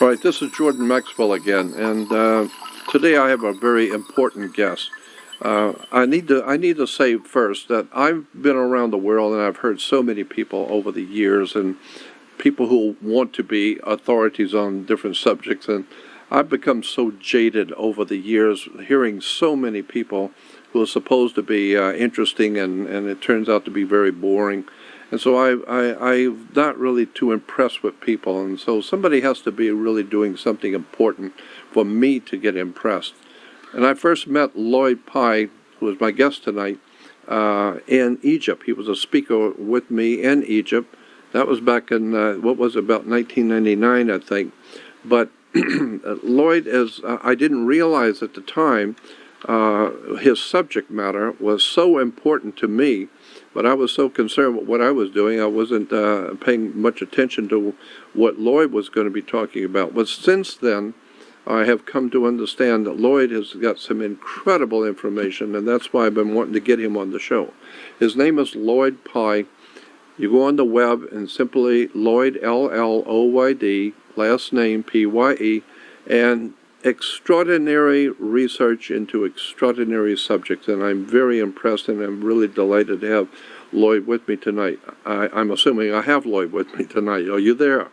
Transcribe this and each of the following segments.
All right, this is Jordan Maxwell again, and uh, today I have a very important guest. Uh, I need to I need to say first that I've been around the world and I've heard so many people over the years and people who want to be authorities on different subjects, and I've become so jaded over the years hearing so many people who are supposed to be uh, interesting and, and it turns out to be very boring. And so I, I, I'm not really too impressed with people. And so somebody has to be really doing something important for me to get impressed. And I first met Lloyd Pye, who was my guest tonight, uh, in Egypt. He was a speaker with me in Egypt. That was back in, uh, what was it, about 1999, I think. But Lloyd as uh, I didn't realize at the time, uh, his subject matter was so important to me but I was so concerned with what I was doing, I wasn't uh, paying much attention to what Lloyd was going to be talking about. But since then, I have come to understand that Lloyd has got some incredible information, and that's why I've been wanting to get him on the show. His name is Lloyd Pye. You go on the web and simply Lloyd, L-L-O-Y-D, last name P-Y-E, and extraordinary research into extraordinary subjects, and I'm very impressed and I'm really delighted to have Lloyd with me tonight. I, am assuming I have Lloyd with me tonight. Are you there?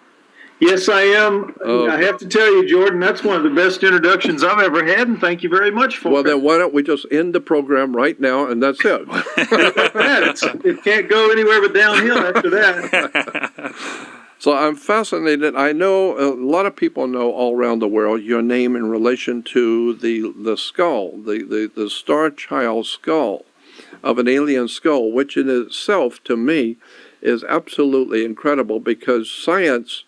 Yes, I am. Uh, I have to tell you, Jordan, that's one of the best introductions I've ever had, and thank you very much for well, it. Well, then why don't we just end the program right now, and that's it. it can't go anywhere but downhill after that. So I'm fascinated. I know a lot of people know all around the world your name in relation to the the skull, the, the, the star child skull of an alien skull, which in itself, to me, is absolutely incredible because science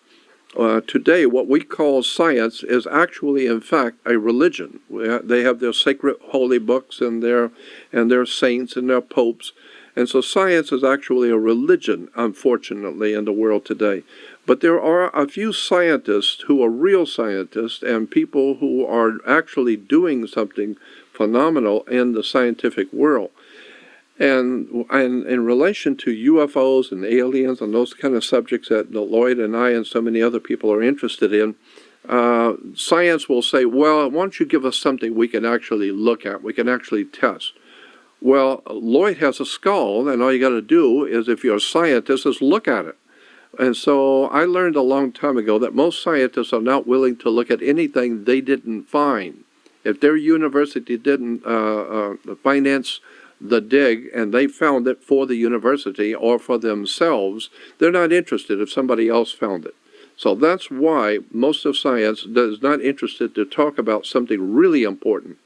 uh, today, what we call science, is actually, in fact, a religion. They have their sacred holy books and their and their saints and their popes, and so science is actually a religion, unfortunately, in the world today. But there are a few scientists who are real scientists and people who are actually doing something phenomenal in the scientific world. And, and in relation to UFOs and aliens and those kind of subjects that Lloyd and I and so many other people are interested in, uh, science will say, well, why don't you give us something we can actually look at, we can actually test. Well, Lloyd has a skull, and all you got to do is, if you're a scientist, is look at it. And so I learned a long time ago that most scientists are not willing to look at anything they didn't find. If their university didn't uh, uh, finance the dig and they found it for the university or for themselves, they're not interested if somebody else found it. So that's why most of science is not interested to talk about something really important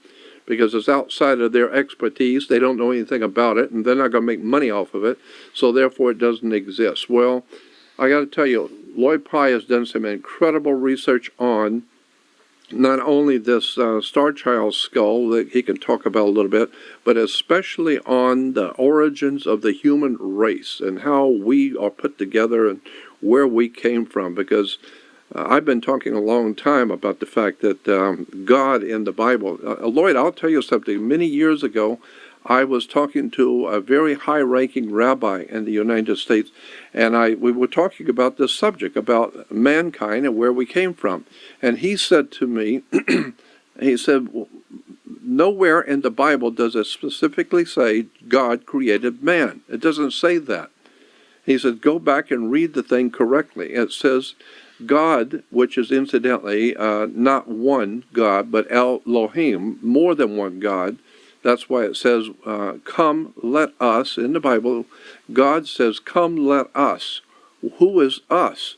because it's outside of their expertise. They don't know anything about it, and they're not going to make money off of it. So therefore, it doesn't exist. Well, I got to tell you, Lloyd Pye has done some incredible research on not only this uh, Star Child skull that he can talk about a little bit, but especially on the origins of the human race and how we are put together and where we came from. Because uh, I've been talking a long time about the fact that um, God in the Bible, uh, Lloyd, I'll tell you something. Many years ago, I was talking to a very high-ranking rabbi in the United States, and I we were talking about this subject about mankind and where we came from. And he said to me, he said, nowhere in the Bible does it specifically say God created man. It doesn't say that. He said, go back and read the thing correctly. It says God, which is incidentally uh, not one God, but Elohim, more than one God, that's why it says, uh, come, let us. In the Bible, God says, come, let us. Who is us?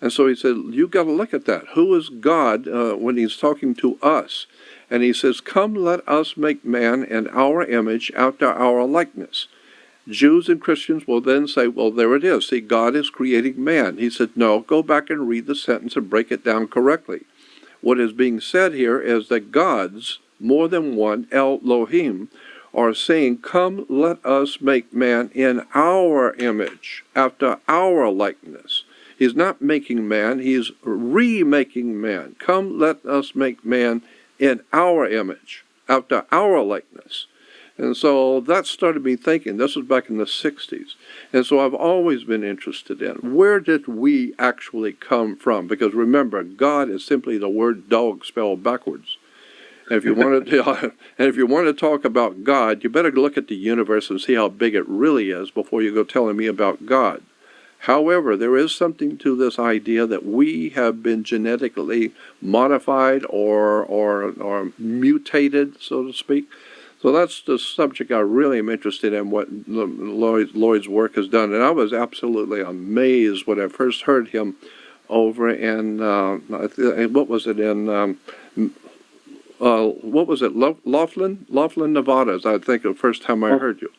And so he said, you've got to look at that. Who is God uh, when he's talking to us? And he says, come, let us make man in our image after our likeness. Jews and Christians will then say, well, there it is. See, God is creating man. He said, no, go back and read the sentence and break it down correctly. What is being said here is that gods more than one, Elohim, are saying, Come, let us make man in our image, after our likeness. He's not making man, he's remaking man. Come, let us make man in our image, after our likeness. And so that started me thinking. This was back in the 60s. And so I've always been interested in where did we actually come from? Because remember, God is simply the word dog spelled backwards. If you want to, and if you want to talk about God, you better look at the universe and see how big it really is before you go telling me about God. However, there is something to this idea that we have been genetically modified or or or mutated, so to speak. So that's the subject I really am interested in. What Lloyd, Lloyd's work has done, and I was absolutely amazed when I first heard him over in uh, what was it in um, uh, what was it Laughlin Laughlin Nevada? is I think the first time I heard you.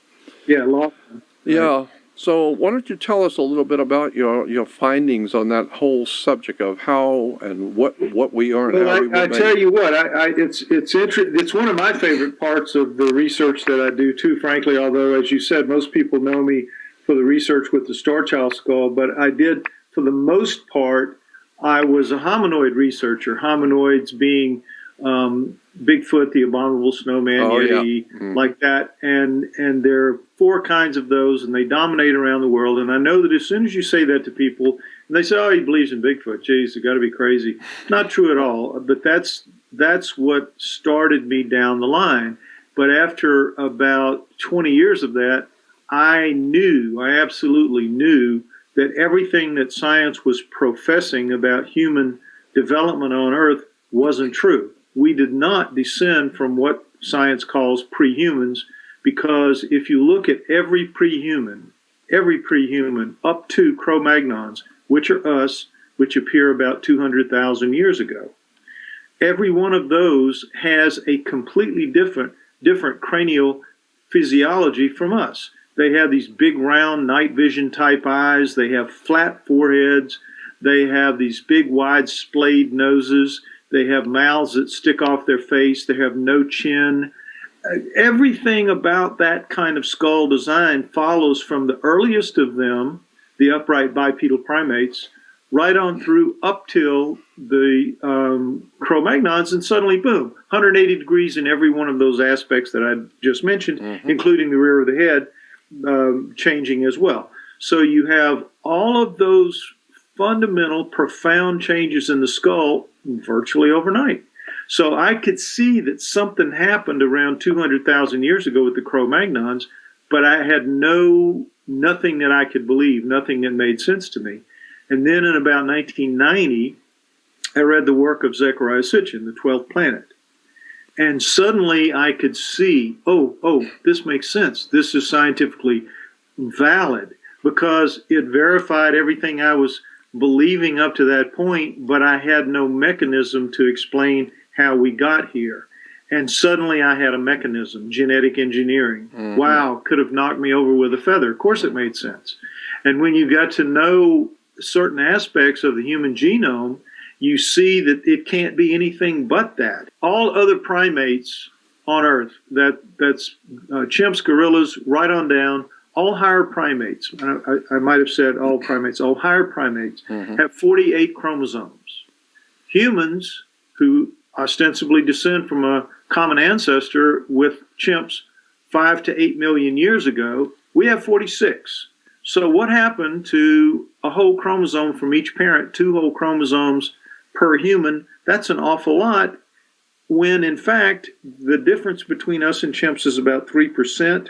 Yeah, Laughlin. Yeah. So why don't you tell us a little bit about your, your findings on that whole subject of how and what what we are and well, how we I, I tell you what, I, I, it's it's inter- it's one of my favorite parts of the research that I do too. Frankly, although as you said, most people know me for the research with the Star Child skull, but I did for the most part. I was a hominoid researcher. Hominoids being um, Bigfoot, the abominable snowman, oh, Yeti, yeah. mm. like that, and and there are four kinds of those, and they dominate around the world. And I know that as soon as you say that to people, and they say, "Oh, he believes in Bigfoot," geez, you got to be crazy. Not true at all. But that's that's what started me down the line. But after about 20 years of that, I knew, I absolutely knew that everything that science was professing about human development on Earth wasn't true we did not descend from what science calls prehumans because if you look at every prehuman, every prehuman up to Cro-Magnons, which are us, which appear about 200,000 years ago, every one of those has a completely different different cranial physiology from us. They have these big round night vision type eyes, they have flat foreheads, they have these big wide splayed noses, they have mouths that stick off their face. They have no chin. Uh, everything about that kind of skull design follows from the earliest of them, the upright bipedal primates, right on through up till the um, Cro-Magnons, and suddenly, boom, 180 degrees in every one of those aspects that I just mentioned, mm-hmm. including the rear of the head, um, changing as well. So you have all of those fundamental, profound changes in the skull virtually overnight. So I could see that something happened around 200,000 years ago with the Cro-Magnons, but I had no nothing that I could believe, nothing that made sense to me. And then in about 1990, I read the work of Zecharia Sitchin, The Twelfth Planet. And suddenly I could see, oh, oh, this makes sense. This is scientifically valid because it verified everything I was believing up to that point, but I had no mechanism to explain how we got here. And suddenly I had a mechanism, genetic engineering. Mm-hmm. Wow, could have knocked me over with a feather. Of course it made sense. And when you got to know certain aspects of the human genome, you see that it can't be anything but that. All other primates on Earth, that that's uh, chimps, gorillas, right on down, all higher primates, I, I, might have said all primates, all higher primates mm-hmm. have 48 chromosomes. Humans, who ostensibly descend from a common ancestor with chimps five to eight million years ago, we have 46. So, what happened to a whole chromosome from each parent, two whole chromosomes per human? That's an awful lot. When in fact, the difference between us and chimps is about 3%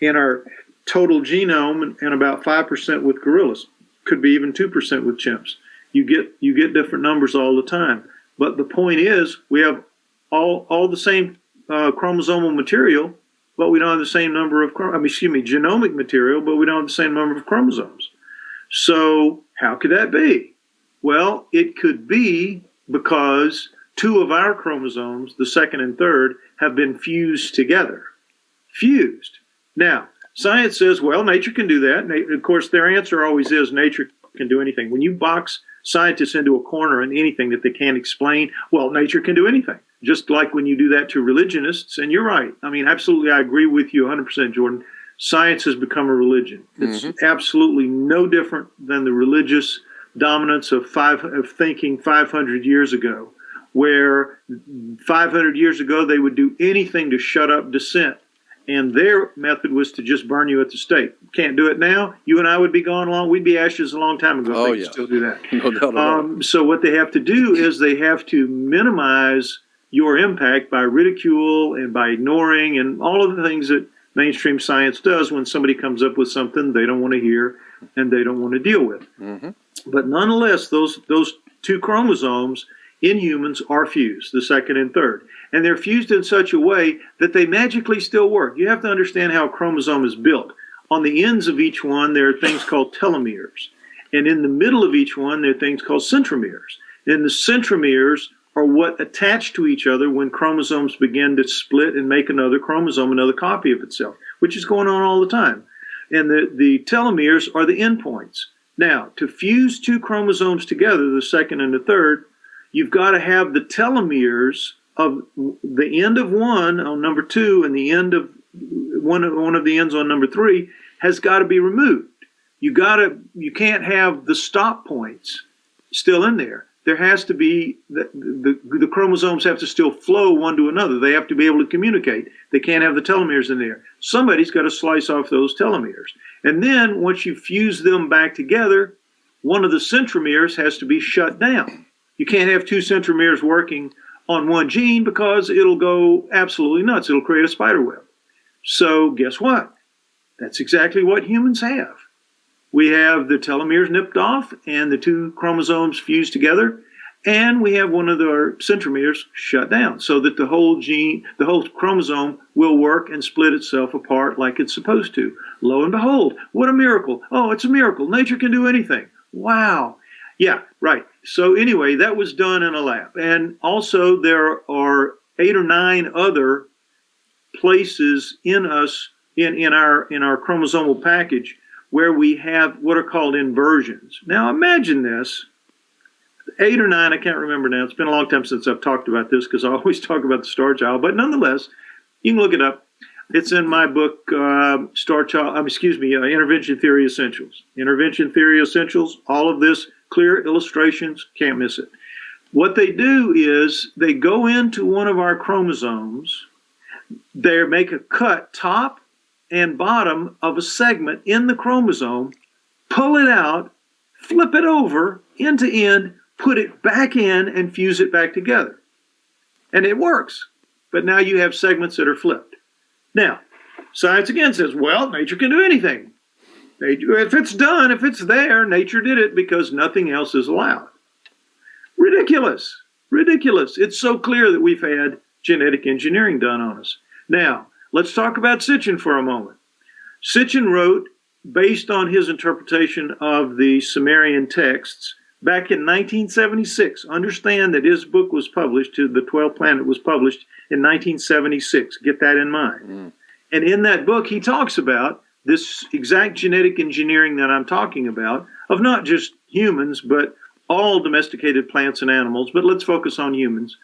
in our total genome and about 5% with gorillas. Could be even 2% with chimps. You get you get different numbers all the time. But the point is, we have all all the same uh, chromosomal material, but we don't have the same number of I mean, excuse me, genomic material, but we don't have the same number of chromosomes. So how could that be? Well, it could be because two of our chromosomes, the second and third, have been fused together. Fused. Now, Science says, well, nature can do that. Of course, their answer always is nature can do anything. When you box scientists into a corner and anything that they can't explain, well, nature can do anything. Just like when you do that to religionists, and you're right. I mean, absolutely, I agree with you 100%, Jordan. Science has become a religion. It's mm-hmm. absolutely no different than the religious dominance of five of thinking 500 years ago, where 500 years ago they would do anything to shut up dissent and their method was to just burn you at the stake. Can't do it now. You and I would be gone long. We'd be ashes a long time ago. Oh, they yeah. still do that. No doubt. Um, so what they have to do is they have to minimize your impact by ridicule and by ignoring and all of the things that mainstream science does when somebody comes up with something they don't want to hear and they don't want to deal with. Mhm. But nonetheless, those those two chromosomes in humans are fused, the second and third. And they're fused in such a way that they magically still work. You have to understand how a chromosome is built. On the ends of each one, there are things called telomeres. And in the middle of each one, there are things called centromeres. And the centromeres are what attach to each other when chromosomes begin to split and make another chromosome, another copy of itself, which is going on all the time. And the, the telomeres are the endpoints. Now, to fuse two chromosomes together, the second and the third, you've got to have the telomeres of the end of one on number two and the end of one of, one of the ends on number three has got to be removed. You got to you can't have the stop points still in there. There has to be the, the the chromosomes have to still flow one to another. They have to be able to communicate. They can't have the telomeres in there. Somebody's got to slice off those telomeres. And then once you fuse them back together, one of the centromeres has to be shut down. You can't have two centromeres working on one gene because it'll go absolutely nuts. It'll create a spider web. So guess what? That's exactly what humans have. We have the telomeres nipped off and the two chromosomes fused together, and we have one of our centromeres shut down so that the whole gene, the whole chromosome will work and split itself apart like it's supposed to. Lo and behold, what a miracle. Oh, it's a miracle. Nature can do anything. Wow. Yeah, right. So anyway, that was done in a lab. And also there are eight or nine other places in us in, in our in our chromosomal package where we have what are called inversions. Now imagine this. Eight or nine, I can't remember now. It's been a long time since I've talked about this because I always talk about the star child, but nonetheless, you can look it up. It's in my book, uh, Star Child, um, excuse me, uh, Intervention Theory Essentials. Intervention Theory Essentials, all of this, clear illustrations, can't miss it. What they do is they go into one of our chromosomes, they make a cut top and bottom of a segment in the chromosome, pull it out, flip it over end to end, put it back in, and fuse it back together. And it works. But now you have segments that are flipped. Now, science again says, well, nature can do anything. If it's done, if it's there, nature did it because nothing else is allowed. Ridiculous. Ridiculous. It's so clear that we've had genetic engineering done on us. Now, let's talk about Sitchin for a moment. Sitchin wrote, based on his interpretation of the Sumerian texts, back in 1976. Understand that his book was published, to the 12th planet was published in 1976. Get that in mind. Mm. And in that book, he talks about this exact genetic engineering that I'm talking about of not just humans, but all domesticated plants and animals. But let's focus on humans.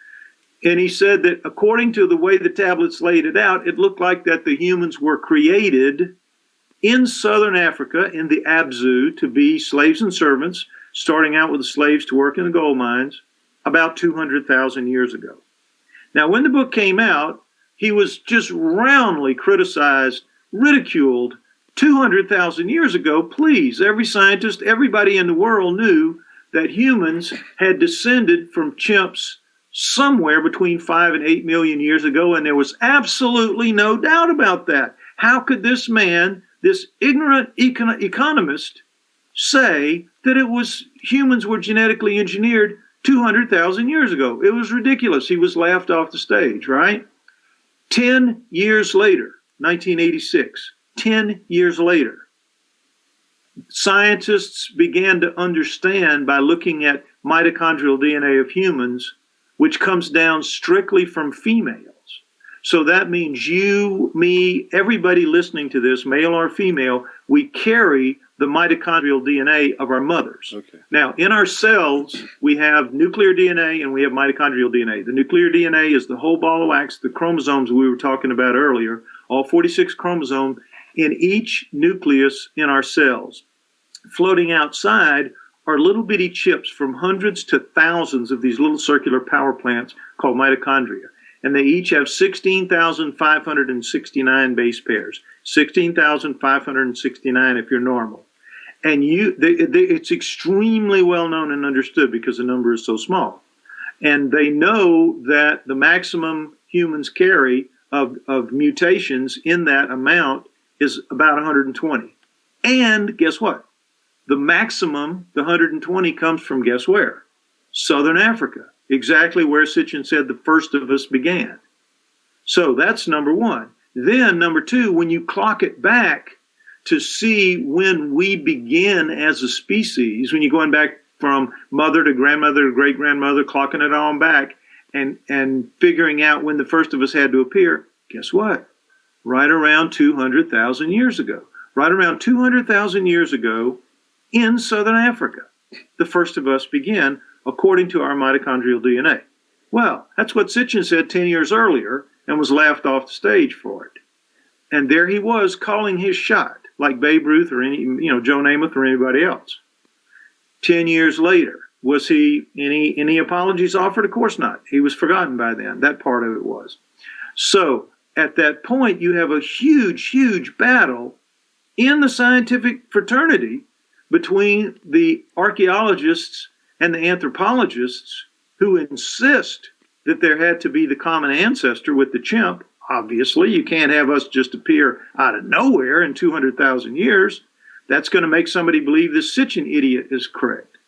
And he said that according to the way the tablets laid it out, it looked like that the humans were created in southern Africa in the Abzu to be slaves and servants, starting out with the slaves to work in the gold mines about 200,000 years ago. Now, when the book came out, he was just roundly criticized, ridiculed. 200,000 years ago, please, every scientist, everybody in the world knew that humans had descended from chimps somewhere between 5 and 8 million years ago, and there was absolutely no doubt about that. How could this man, this ignorant econ- economist, say that it was humans were genetically engineered 200,000 years ago? It was ridiculous. He was laughed off the stage, right? 10 years later, 1986, 10 years later, scientists began to understand by looking at mitochondrial DNA of humans, which comes down strictly from females. So that means you, me, everybody listening to this, male or female, we carry the mitochondrial DNA of our mothers. Okay. Now, in our cells, we have nuclear DNA and we have mitochondrial DNA. The nuclear DNA is the whole ball of wax, the chromosomes we were talking about earlier, all 46 chromosomes in each nucleus in our cells. Floating outside are little bitty chips from hundreds to thousands of these little circular power plants called mitochondria. and they each have 16,569 base pairs. 16,569 if you're normal. And you, they, they, it's extremely well known and understood because the number is so small. And they know that the maximum humans carry of, of mutations in that amount is about 120. And guess what? The maximum, the 120, comes from guess where? Southern Africa, exactly where Sitchin said the first of us began. So that's number one. Then, number two, when you clock it back to see when we begin as a species, when you're going back from mother to grandmother to great grandmother, clocking it on back and, and figuring out when the first of us had to appear, guess what? Right around 200,000 years ago. Right around 200,000 years ago in southern Africa, the first of us began according to our mitochondrial DNA. Well, that's what Sitchin said 10 years earlier and was laughed off the stage for it. And there he was calling his shot, like Babe Ruth or any, you know, Joe Namath or anybody else. Ten years later, was he any any apologies offered? Of course not. He was forgotten by then. That part of it was. So at that point, you have a huge, huge battle in the scientific fraternity between the archaeologists and the anthropologists who insist that there had to be the common ancestor with the chimp. Obviously, you can't have us just appear out of nowhere in 200,000 years. That's going to make somebody believe this Sitchin idiot is correct.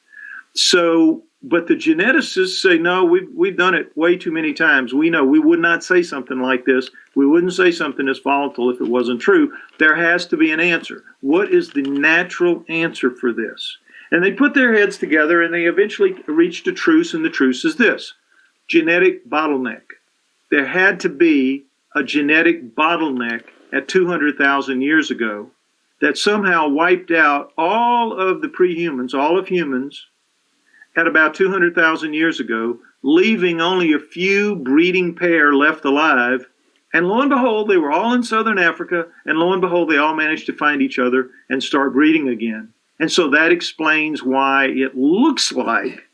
So, but the geneticists say, no, we've, we've done it way too many times. We know we would not say something like this. We wouldn't say something as volatile if it wasn't true. There has to be an answer. What is the natural answer for this? And they put their heads together and they eventually reached a truce, and the truce is this genetic bottleneck. There had to be a genetic bottleneck at 200,000 years ago that somehow wiped out all of the prehumans, all of humans, at about 200,000 years ago, leaving only a few breeding pair left alive. And lo and behold, they were all in southern Africa, and lo and behold, they all managed to find each other and start breeding again. And so that explains why it looks like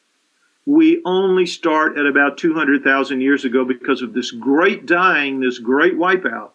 we only start at about 200,000 years ago because of this great dying, this great wipeout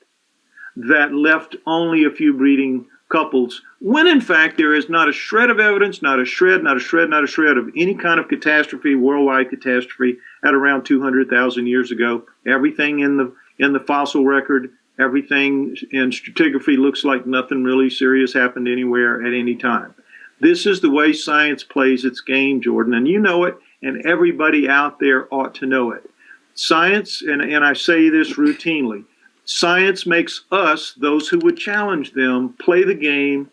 that left only a few breeding couples, when in fact there is not a shred of evidence, not a shred, not a shred, not a shred of any kind of catastrophe, worldwide catastrophe at around 200,000 years ago. Everything in the in the fossil record, everything in stratigraphy looks like nothing really serious happened anywhere at any time. This is the way science plays its game, Jordan, and you know it, and everybody out there ought to know it. Science, and, and I say this routinely, science makes us, those who would challenge them, play the game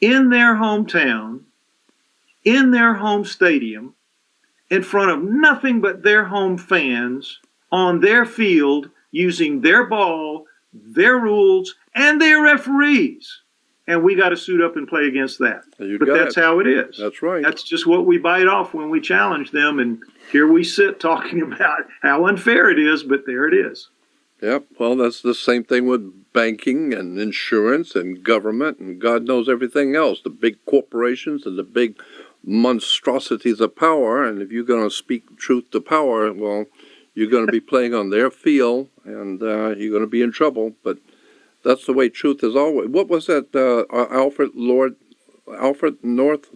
in their hometown, in their home stadium, in front of nothing but their home fans, on their field, using their ball, their rules, and their referees and we got to suit up and play against that. You but that's it. how it is. That's right. That's just what we bite off when we challenge them, and here we sit talking about how unfair it is, but there it is. Yep. Well, that's the same thing with banking and insurance and government and God knows everything else. The big corporations and the big monstrosities of power. And if you're going to speak truth to power, well, you're going to be playing on their field and uh, you're going to be in trouble. But that's the way truth is always. What was that? Uh, Alfred Lord, Alfred North.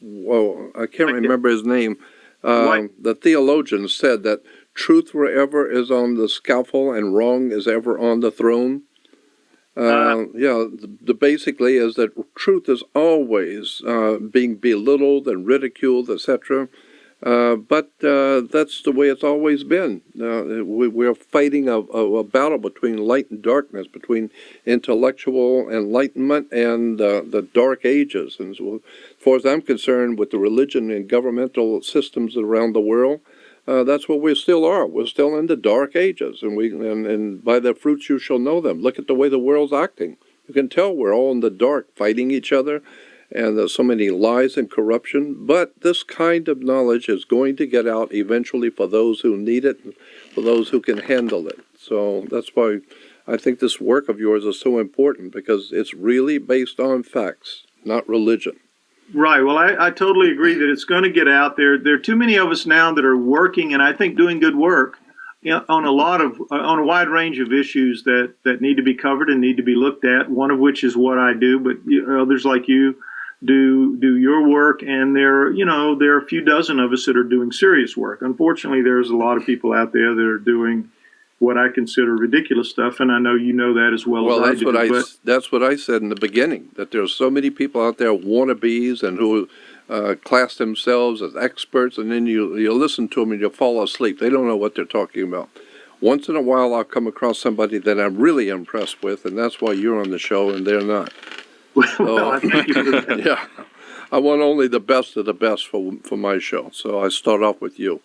Whoa, I can't remember his name. Um, the theologian said that truth wherever is on the scaffold and wrong is ever on the throne. Uh, uh, yeah, the, the, basically is that truth is always uh, being belittled and ridiculed, etc. Uh, but uh, that's the way it's always been. Uh, we, are fighting a, a, a, battle between light and darkness, between intellectual enlightenment and uh, the dark ages. And so, as far as I'm concerned, with the religion and governmental systems around the world, uh, that's what we still are. We're still in the dark ages, and we and, and by their fruits you shall know them. Look at the way the world's acting. You can tell we're all in the dark, fighting each other and there's so many lies and corruption. But this kind of knowledge is going to get out eventually for those who need it, for those who can handle it. So that's why I think this work of yours is so important because it's really based on facts, not religion. Right. Well, I, I totally agree that it's going to get out there. There are too many of us now that are working and I think doing good work on a lot of uh, on a wide range of issues that that need to be covered and need to be looked at. One of which is what I do, but others like you do do your work, and there you know there are a few dozen of us that are doing serious work. Unfortunately, there's a lot of people out there that are doing what I consider ridiculous stuff, and I know you know that as well, Well, as that's I do. what I, but- that's what I said in the beginning, that there's so many people out there wannabes and who uh, class themselves as experts, and then you, you listen to them and you fall asleep. They don't know what they're talking about. Once in a while, I'll come across somebody that I'm really impressed with, and that's why you're on the show and they're not. well, I thank you for that. Yeah, I want only the best of the best for for my show, so I start off with you,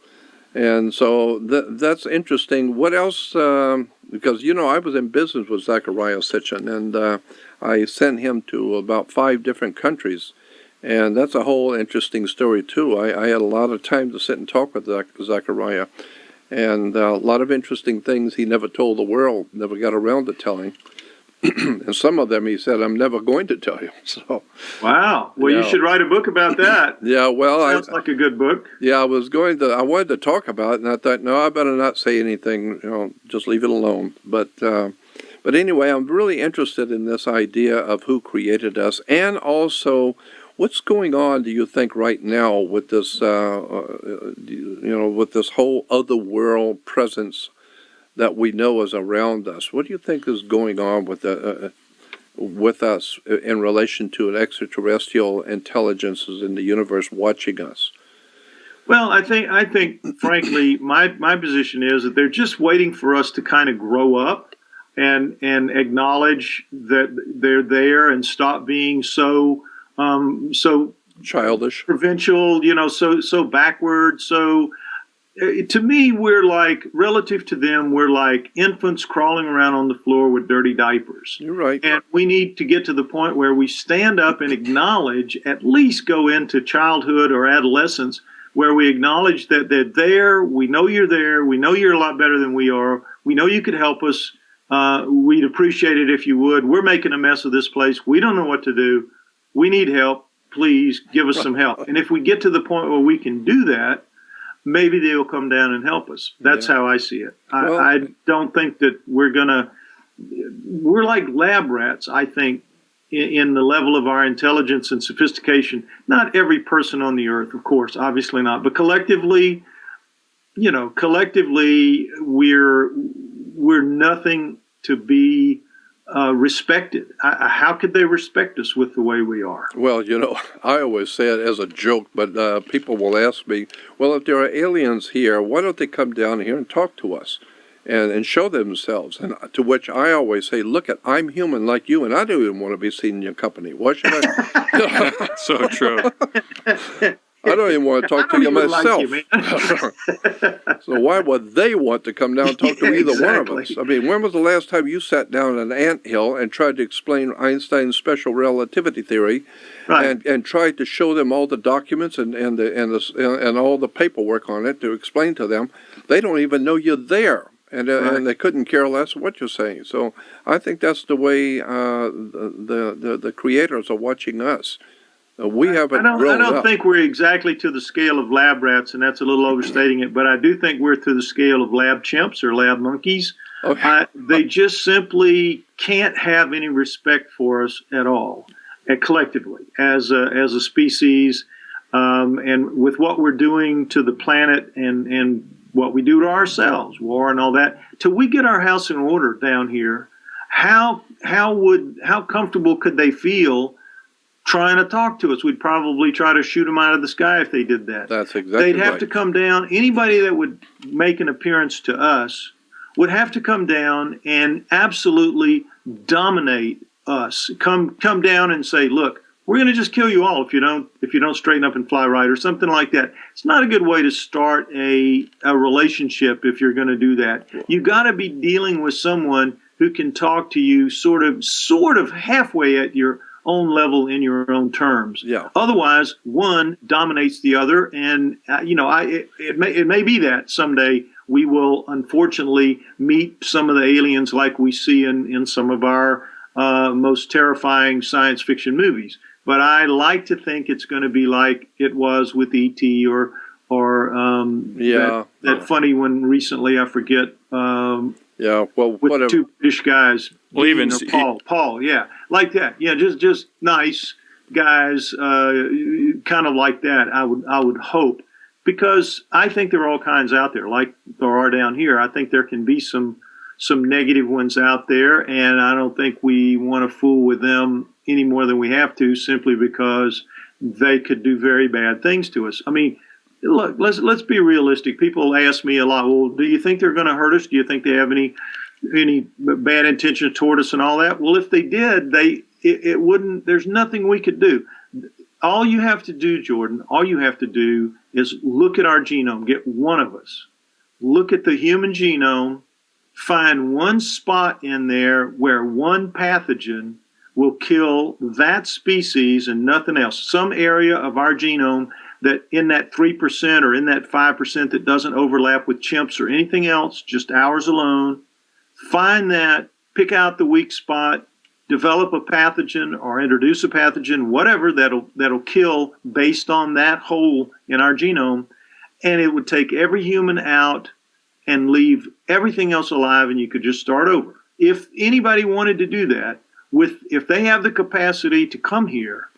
and so th- that's interesting. What else? Um, because you know I was in business with Zecharia Sitchin, and uh, I sent him to about five different countries, and that's a whole interesting story too. I, I had a lot of time to sit and talk with Zach- Zecharia, and uh, a lot of interesting things he never told the world, never got around to telling. and some of them he said, "I'm never going to tell you." So. Wow. Well, you Yeah. should write a book about that. Yeah, well, I, Sounds like a good book. yeah, I was going to, I wanted to talk about it, and I thought, no, I better not say anything. You know, just leave it alone. But, uh, but anyway, I'm really interested in this idea of who created us, and also what's going on. Do you think right now with this, uh, uh, you know, with this whole other world presence that we know is around us? What do you think is going on with the? Uh, with us in relation to an extraterrestrial intelligences in the universe watching us. Well, I think I think frankly, my my position is that they're just waiting for us to kind of grow up and and acknowledge that they're there and stop being so um, so Childish. provincial, you know, so so backward. So uh, to me, we're like relative to them, we're like infants crawling around on the floor with dirty diapers. You're right. And we need to get to the point where we stand up and acknowledge, at least go into childhood or adolescence, where we acknowledge that they're there. We know you're there. We know you're a lot better than we are. We know you could help us. Uh, we'd appreciate it if you would. We're making a mess of this place. We don't know what to do. We need help. Please give us some help. And if we get to the point where we can do that, maybe they'll come down and help us. That's Yeah. how I see it. I, Well- I don't think that we're going to we're like lab rats, I think, in, in the level of our intelligence and sophistication. Not every person on the earth, of course, obviously not, but collectively, you know, collectively, we're we're nothing to be uh, respected. I, I- how could they respect us with the way we are? Well, you know, I always say it as a joke, but uh, people will ask me, well, if there are aliens here, why don't they come down here and talk to us and, and show themselves? And to which I always say, look, at I'm human like you, and I don't even want to be seen in your company. Why should I? so true. I don't even want to talk to you don't like myself. you, so why would they want to come down and talk to Yeah, either one of us? I mean, when was the last time you sat down in an anthill and tried to explain Einstein's special relativity theory, Right. and and tried to show them all the documents and and the and the and all the paperwork on it to explain to them? They don't even know you're there. And, uh, Right. and they couldn't care less what you're saying. So I think that's the way uh, the, the the creators are watching us. Uh, we haven't I don't, I don't think we're exactly to the scale of lab rats, and that's a little overstating it, but I do think we're to the scale of lab chimps or lab monkeys. Okay. Uh, they just simply can't have any respect for us at all, uh, collectively, as a, as a species, um, and with what we're doing to the planet and, and what we do to ourselves, war and all that. Till we get our house in order down here, how how would how comfortable could they feel trying to talk to us? We'd probably try to shoot them out of the sky if they did that. That's exactly They'd have right. to come down. Anybody that would make an appearance to us would have to come down and absolutely dominate us. Come come down and say, "Look, we're going to just kill you all if you don't if you don't straighten up and fly right," or something like that. It's not a good way to start a a relationship if you're going to do that. You've got to be dealing with someone who can talk to you sort of sort of halfway at your own level in your own terms. Yeah. Otherwise, one dominates the other, and uh, you know, I it, it may it may be that someday we will unfortunately meet some of the aliens like we see in in some of our uh, most terrifying science fiction movies. But I like to think it's going to be like it was with ET or or um, Yeah. that, that funny one recently. I forget. Um, Yeah, well, with whatever. two British guys. Well, even Dean or s- Paul, Paul, yeah, like that. Yeah, just just nice guys, uh, kind of like that. I would I would hope because I think there are all kinds out there, like there are down here. I think there can be some some negative ones out there, and I don't think we want to fool with them any more than we have to, simply because they could do very bad things to us. I mean, look, let's let's be realistic. People ask me a lot. Well, do you think they're going to hurt us? Do you think they have any any bad intention toward us and all that? Well, if they did, they it, it wouldn't. There's nothing we could do. All you have to do, Jordan, all you have to do is look at our genome. Get one of us. Look at the human genome. Find one spot in there where one pathogen will kill that species and nothing else. Some area of our genome that in that 3% or in that 5% that doesn't overlap with chimps or anything else, just ours alone. Find that, pick out the weak spot, develop a pathogen or introduce a pathogen, whatever that'll that'll kill based on that hole in our genome, and it would take every human out and leave everything else alive and you could just start over. If anybody wanted to do that, with if they have the capacity to come here,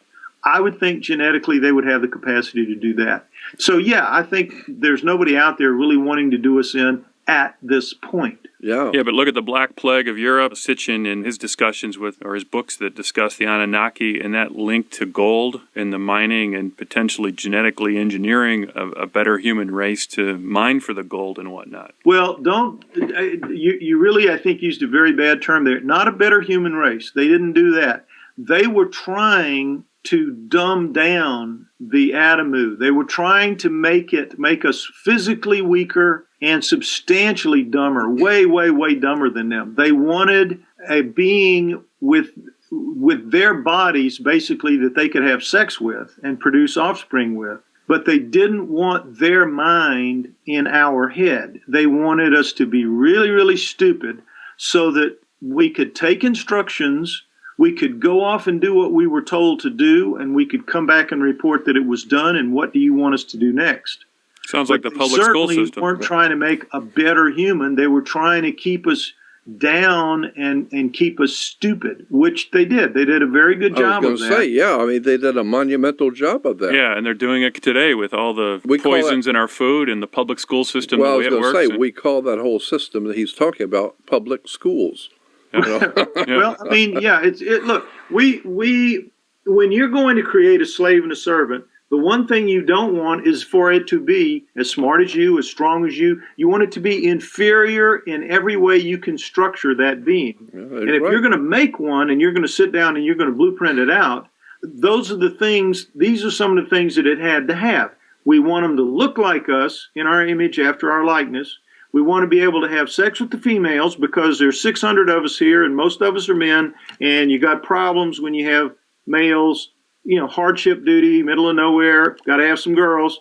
I would think genetically they would have the capacity to do that. So yeah, I think there's nobody out there really wanting to do us in at this point. yeah. Yeah, but look at the Black Plague of Europe. Sitchin in his discussions with, or his books that discuss the Anunnaki and that link to gold and the mining and potentially genetically engineering a, a better human race to mine for the gold and whatnot. Well, don't uh, you? You really, I think, used a very bad term there. Not a better human race. They didn't do that. They were trying to dumb down the Adamu. They were trying to make it make us physically weaker and substantially dumber, way, way, way dumber than them. They wanted a being with with their bodies basically that they could have sex with and produce offspring with but they didn't want their mind in our head. They wanted us to be really, really stupid so that we could take instructions, we could go off and do what we were told to do, and we could come back and report that it was done and what do you want us to do next. Sounds like the public school certainly system. weren't trying to make a better human. They were trying to keep us down and, and keep us stupid, which they did. They did a very good I job was of that. say, yeah. I mean, they did a monumental job of that. Yeah, and they're doing it today with all the We call poisons in our food and the public school system, well, I the was way it going to say, and- we call that whole system that he's talking about public schools. You know? Yeah. Well, I mean, yeah, it's it. Look, we we when you're going to create a slave and a servant, the one thing you don't want is for it to be as smart as you, as strong as you. You want it to be inferior in every way you can structure that being. Yeah, And if right. you're going to make one and you're going to sit down and you're going to blueprint it out, those are the things, these are some of the things that it had to have. We want them to look like us in our image after our likeness. We want to be able to have sex with the females because there's 600 of us here and most of us are men, and you got problems when you have males, you know, hardship duty, middle of nowhere, got to have some girls.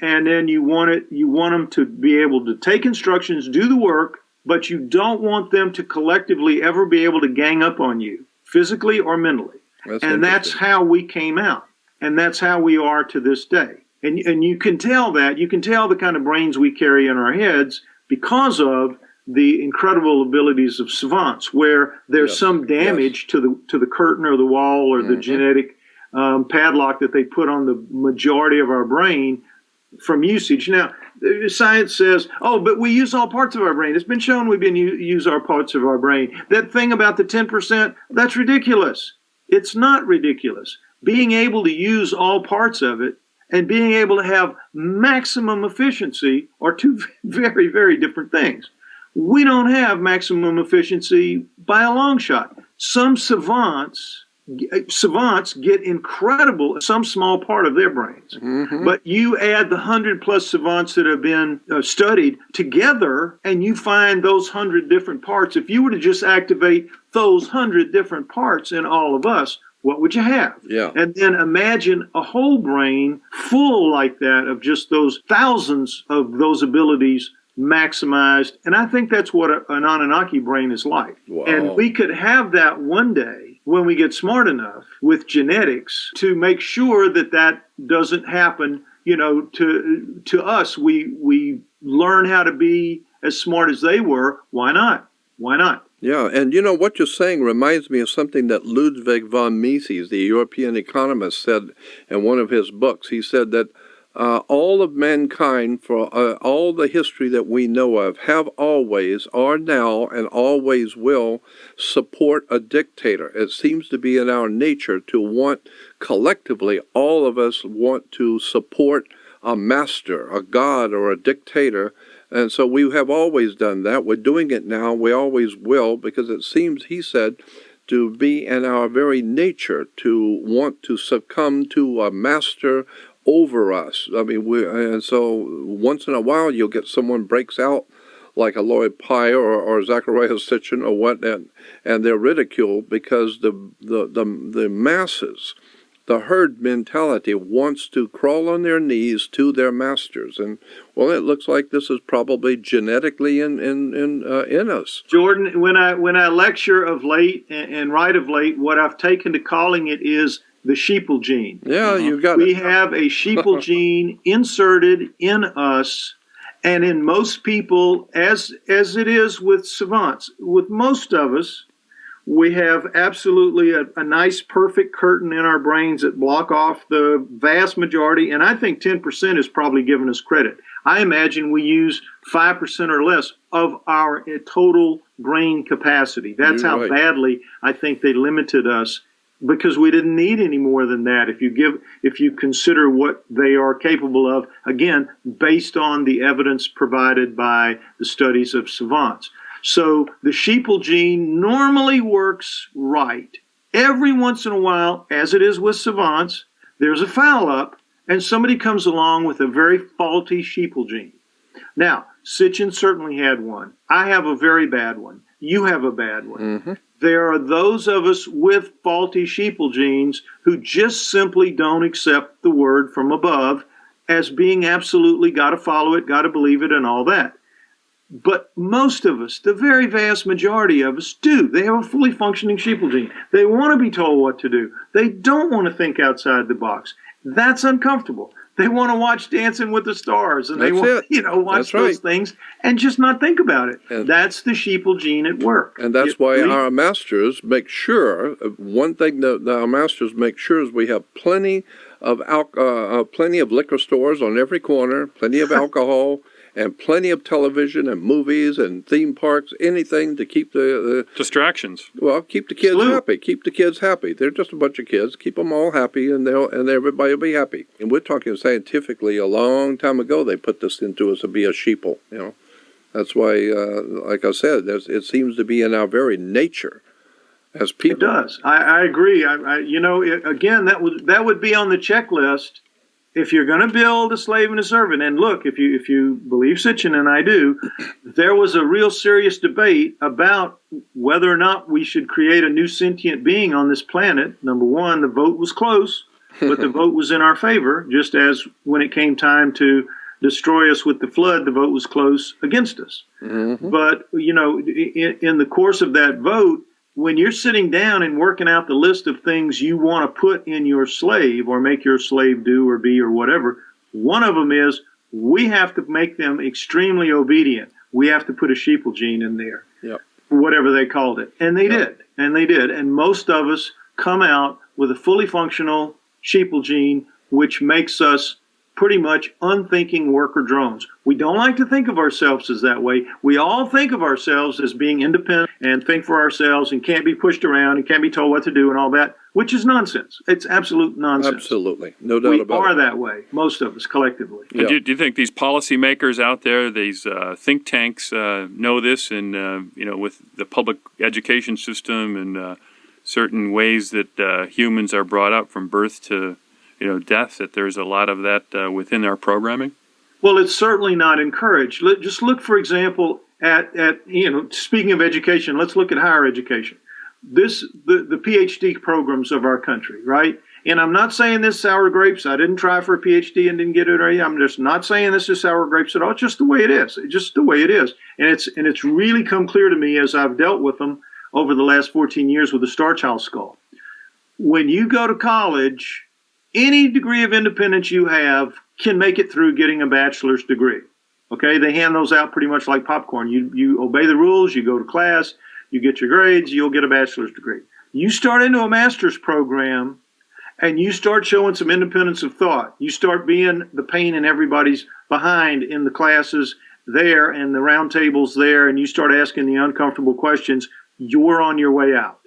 And then you want it, you want them to be able to take instructions, do the work, but you don't want them to collectively ever be able to gang up on you, physically or mentally. That's and that's how we came out. And that's how we are to this day. And, and you can tell that, you can tell the kind of brains we carry in our heads because of the incredible abilities of savants, where there's Yes, some damage to the to the curtain or the wall or the Mhm. genetic um, padlock that they put on the majority of our brain from usage. Now, science says, oh, but we use all parts of our brain. It's been shown we've been use our parts of our brain. That thing about the 10%, that's ridiculous. It's not ridiculous. Being able to use all parts of it and being able to have maximum efficiency are two very, very different things. We don't have maximum efficiency by a long shot. Some savants savants get incredible some small part of their brains Mhm. but you add the 100 plus savants that have been uh, studied together and you find those 100 different parts if you were to just activate those 100 different parts in all of us what would you have Yeah. and then imagine a whole brain full like that of just those thousands of those abilities maximized. And I think that's what a, an Anunnaki brain is like. Wow. And we could have that one day when we get smart enough with genetics to make sure that that doesn't happen. you know, to to us, we we learn how to be as smart as they were. Why not? Why not? Yeah, and you know what you're saying reminds me of something that Ludwig von Mises, the European economist, said in one of his books. He said that uh, all of mankind, for uh, all the history that we know of, have always, are now, and always will support a dictator. It seems to be in our nature to want, collectively, all of us want to support a master, a god, or a dictator. And so we have always done that. We're doing it now. We always will, because it seems, he said, to be in our very nature to want to succumb to a master over us. I mean, we and so once in a while you'll get someone breaks out like a Lloyd Pye or, or Zecharia Sitchin or what, and, and they're ridiculed because the, the, the, the masses, the herd mentality wants to crawl on their knees to their masters. And, well, it looks like this is probably genetically in, in, in, uh, in us. Jordan, when I, when I lecture of late and, and write of late, what I've taken to calling it is the sheeple gene. Yeah, uh-huh. you got we it. have a sheeple gene inserted in us and in most people as as it is with savants with most of us we have absolutely a, a nice perfect curtain in our brains that block off the vast majority and i think 10% is probably giving us credit i imagine we use 5% or less of our eh, total brain capacity that's You're how right. badly i think they limited us because we didn't need any more than that. If you give if you consider what they are capable of again based on the evidence provided by the studies of savants. So the sheeple gene normally works right. Every once in a while as it is with savants there's a foul up and somebody comes along with a very faulty sheeple gene. Now sitchin certainly had one. I have a very bad one. You have a bad one. Hmm there are those of us with faulty sheeple genes who just simply don't accept the word from above as being absolutely got to follow it, got to believe it, and all that. But most of us, the very vast majority of us, do. They have a fully functioning sheeple gene. They want to be told what to do. They don't want to think outside the box. That's uncomfortable. They want to watch Dancing with the Stars and they want, it. you know, watch That's those right. things and just not think about it. And- That's the sheeple gene at work. And that's You- why we- our masters make sure, uh, one thing that, our masters make sure is we have plenty of uh, uh, plenty of liquor stores on every corner, plenty of alcohol, and plenty of television and movies and theme parks, anything to keep the, Distractions. well, keep the kids Salute. happy. Keep the kids happy. They're just a bunch of kids. Keep them all happy, and they'll and everybody will be happy. And we're talking scientifically. A long time ago, they put this into us to be a sheeple. You know, that's why, uh, like I said, it seems to be in our very nature as It people. does. I, I agree. I, I, you know, it, again, that would that would be on the checklist if you're going to build a slave and a servant. And look, if you if you believe Sitchin, and I do, there was a real serious debate about whether or not we should create a new sentient being on this planet. Number one, the vote was close, but the vote was in our favor. Just as when it came time to destroy us with the flood, the vote was close against us. Mhm. But you know, in, in the course of that vote, when you're sitting down and working out the list of things you want to put in your slave or make your slave do or be or whatever, one of them is we have to make them extremely obedient. We have to put a sheeple gene in there, Yep. whatever they called it, and they Yep. did, and they did, and most of us come out with a fully functional sheeple gene, which makes us pretty much unthinking worker drones. We don't like to think of ourselves as that way. We all think of ourselves as being independent and think for ourselves and can't be pushed around and can't be told what to do and all that, which is nonsense. It's absolute nonsense. Absolutely, no doubt We about are that way, most of us collectively. Yeah. do, do you think these policymakers out there, these uh, think tanks, uh, know this, and uh, you know, with the public education system and uh, certain ways that uh, humans are brought up from birth to, you know, death, that there's a lot of that uh, within our programming? Well, it's certainly not encouraged. Let, just look, for example, at, at you know, speaking of education, let's look at higher education. This the, the PhD programs of our country, right? And I'm not saying this sour grapes. I didn't try for a PhD and didn't get it. I'm just not saying this is sour grapes at all. It's just the way it is. It's just the way it is. And it's and it's really come clear to me as I've dealt with them over the last 14 years with the Star Child skull. When you go to college, any degree of independence you have can make it through getting a bachelor's degree. Okay, they hand those out pretty much like popcorn. You you obey the rules, you go to class, you get your grades, you'll get a bachelor's degree. You start into a master's program and you start showing some independence of thought. You start being the pain in everybody's behind in the classes there and the round tables there, and you start asking the uncomfortable questions, you're on your way out.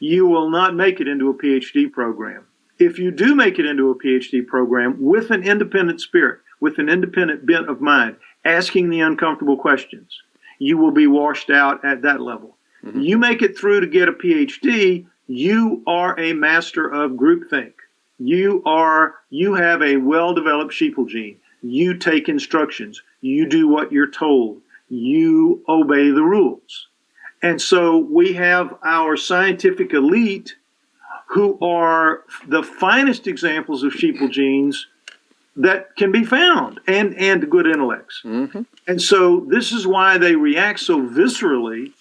You will not make it into a PhD program. If you do make it into a PhD program with an independent spirit, with an independent bent of mind, asking the uncomfortable questions, you will be washed out at that level. Mm-hmm. You make it through to get a PhD, you are a master of groupthink. You are you have a well-developed sheeple gene. You take instructions. You do what you're told. You obey the rules. And so we have our scientific elite who are the finest examples of sheeple genes that can be found and, and good intellects. Mm-hmm. And so this is why they react so viscerally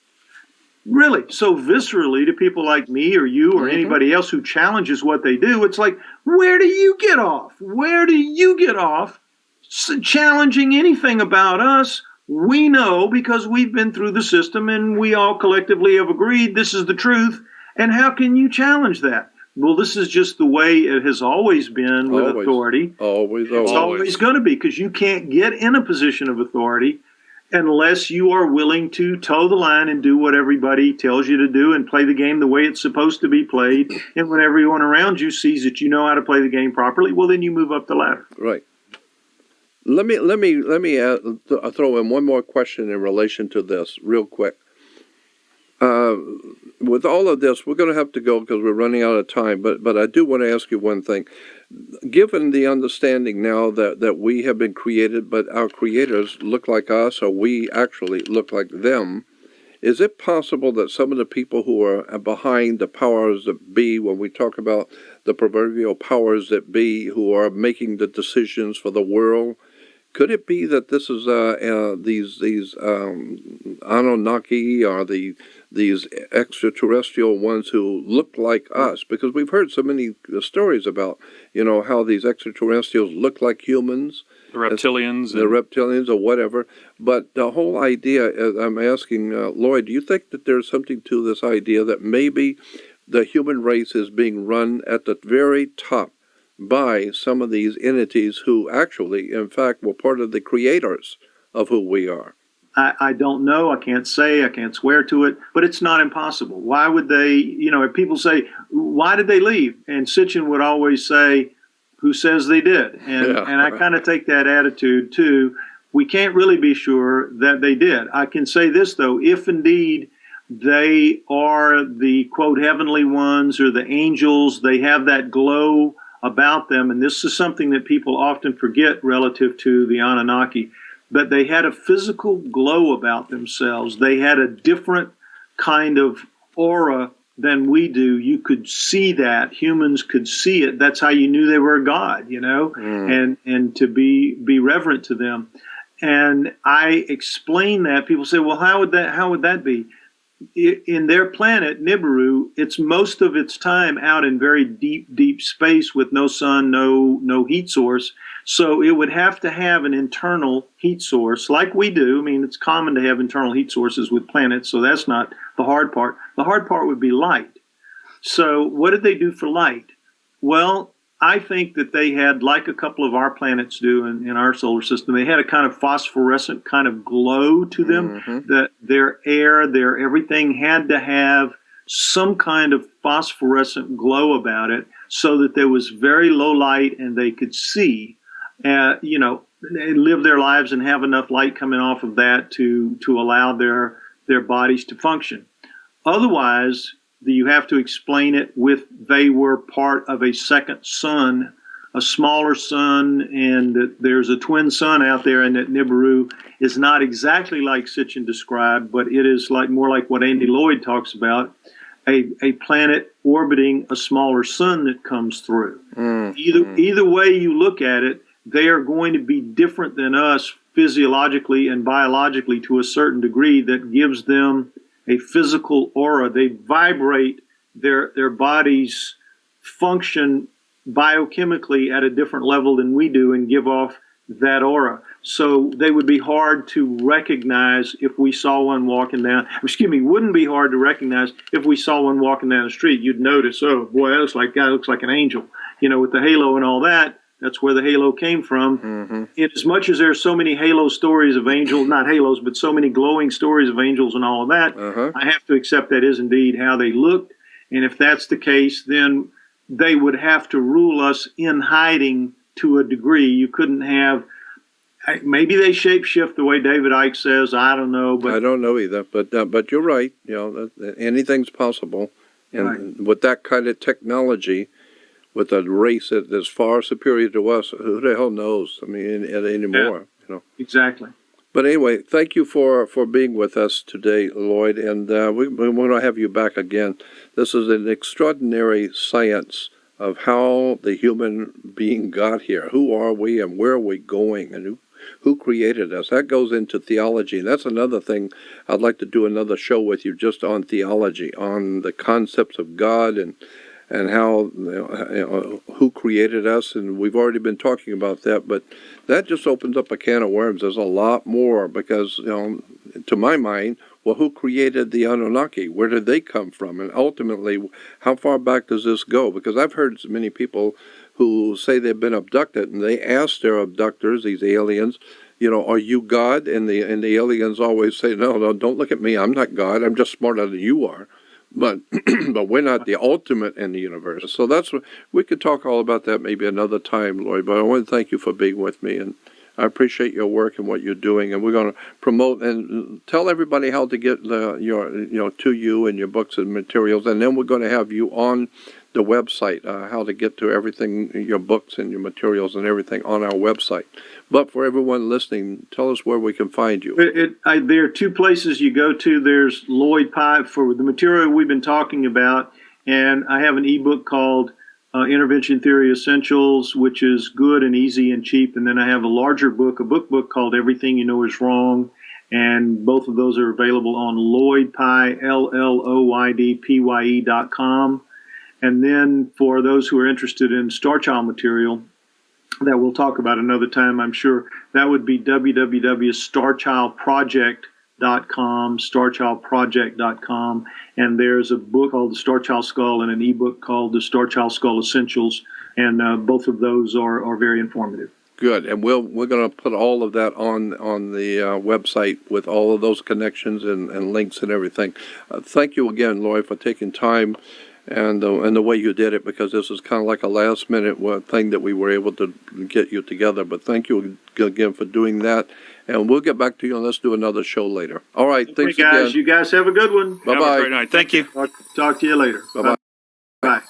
really so viscerally to people like me or you or mm-hmm. anybody else who challenges what they do. It's like, where do you get off? Where do you get off challenging anything about us? We know because we've been through the system and we all collectively have agreed this is the truth. And how can you challenge that? Well, this is just the way it has always been with always, authority. Always, always. It's always going to be because you can't get in a position of authority unless you are willing to toe the line and do what everybody tells you to do and play the game the way it's supposed to be played. And when everyone around you sees that you know how to play the game properly, well, then you move up the ladder. Right. Let me let me let me uh, th- throw in one more question in relation to this, real quick. Uh, with all of this, we're going to have to go because we're running out of time. But but I do want to ask you one thing given the understanding now that, that we have been created, but our creators look like us, or we actually look like them, is it possible that some of the people who are behind the powers that be, when we talk about the proverbial powers that be, who are making the decisions for the world, could it be that this is uh, uh, these these um, Anunnaki or the these extraterrestrial ones who look like us? Because we've heard so many stories about you know how these extraterrestrials look like humans, the reptilians, the reptilians or whatever. But the whole idea, uh, I'm asking uh, Lloyd, do you think that there's something to this idea that maybe the human race is being run at the very top by some of these entities who actually, in fact, were part of the creators of who we are. I, I, don't know. I can't say. I can't swear to it. But it's not impossible. Why would they? You know, if people say, "Why did they leave?" and Sitchin would always say, "Who says they did?" And yeah, and I kind of take that attitude too. We can't really be sure that they did. I can say this though: if indeed they are the quote heavenly ones or the angels, they have that glow about them, and this is something that people often forget relative to the Anunnaki, but they had a physical glow about themselves. They had a different kind of aura than we do. You could see that. Humans could see it. That's how you knew they were a god, you know, mm. and and to be be reverent to them. And I explain that. People say, "Well, how would that how would that be?" in their planet Nibiru, it's most of its time out in very deep, deep space with no sun, no no heat source. So it would have to have an internal heat source, like we do. I mean, it's common to have internal heat sources with planets, so that's not the hard part. The hard part would be light. So what did they do for light? Well, I think that they had, like a couple of our planets do in, in, our solar system, they had a kind of phosphorescent kind of glow to them. Mm-hmm. That their air, their everything had to have some kind of phosphorescent glow about it, so that there was very low light and they could see. Uh, you know, live their lives and have enough light coming off of that to to allow their their bodies to function. Otherwise, you have to explain it with they were part of a second sun, a smaller sun, and there's a twin sun out there, and that Nibiru is not exactly like Sitchin described, but it is like more like what Andy Lloyd talks about. A, a planet orbiting a smaller sun that comes through. Mm, either either way you look at it, they are going to be different than us physiologically and biologically to a certain degree that gives them a physical aura. They vibrate. Their their bodies function biochemically at a different level than we do and give off that aura. So they would be hard to recognize if we saw one walking down. Excuse me, wouldn't be hard to recognize if we saw one walking down the street. You'd notice, oh boy, that looks like guy looks like an angel. You know, with the halo and all that. That's where the halo came from. Mm-hmm. In as much as there's so many halo stories of angels, not halos, but so many glowing stories of angels and all of that, Uh-huh. I have to accept that is indeed how they looked. And if that's the case, then they would have to rule us in hiding to a degree. You couldn't have. Maybe they shapeshift the way David Icke says. I don't know, but I don't know either, but uh, but you're right. You know, anything's possible, and with that kind of technology, with a race that is far superior to us, who the hell knows? I mean, any- anymore. You know. exactly. But anyway, thank you for, for being with us today, Lloyd, and uh, we, we want to have you back again. This is an extraordinary science of how the human being got here. Who are we and where are we going and who, who created us? That goes into theology. And that's another thing I'd like to do another show with you just on theology, on the concepts of God and and how you know, who created us and we've already been talking about that but that just opens up a can of worms. There's a lot more because you know to my mind well who created the anunnaki? Where did they come from? And ultimately how far back does this go? Because i've heard so many people who say they've been abducted and they ask their abductors these aliens you know are you god? And the and the aliens always say no no don't look at me. I'm not god. I'm just smarter than you are but but we're not the ultimate in the universe. So that's what we could talk all about that maybe another time, Lloyd. But I want to thank you for being with me, and I appreciate your work and what you're doing. And we're going to promote and tell everybody how to get the, your you know to you and your books and materials, and then we're going to have you on the website, uh, how to get to everything, your books and your materials and everything on our website. But for everyone listening, tell us where we can find you. It, it, I, there are two places you go to. There's Lloyd Pye for the material we've been talking about, and I have an ebook called uh, Intervention Theory Essentials, which is good and easy and cheap. And then I have a larger book, a book book called Everything You Know Is Wrong, and both of those are available on Lloyd Pye, L L O Y D P Y E dot com. And then for those who are interested in Star Child material, that we'll talk about another time, I'm sure. That would be www.starchildproject.com, starchildproject.com, and there's a book called The Star Child Skull and an ebook called The Star Child Skull Essentials, and uh, both of those are, are very informative. Good, and we'll we're going to put all of that on on the uh, website with all of those connections and, and links and everything. Uh, thank you again, Lloyd, for taking time and uh, and the way you did it because this is kind of like a last minute uh, thing that we were able to get you together. But thank you again for doing that, and we'll get back to you and let's do another show later. All right, thanks hey guys, again. you guys have a good one. Bye Have a bye. great night. Thank you. Talk, talk to you later. Bye-bye. Bye.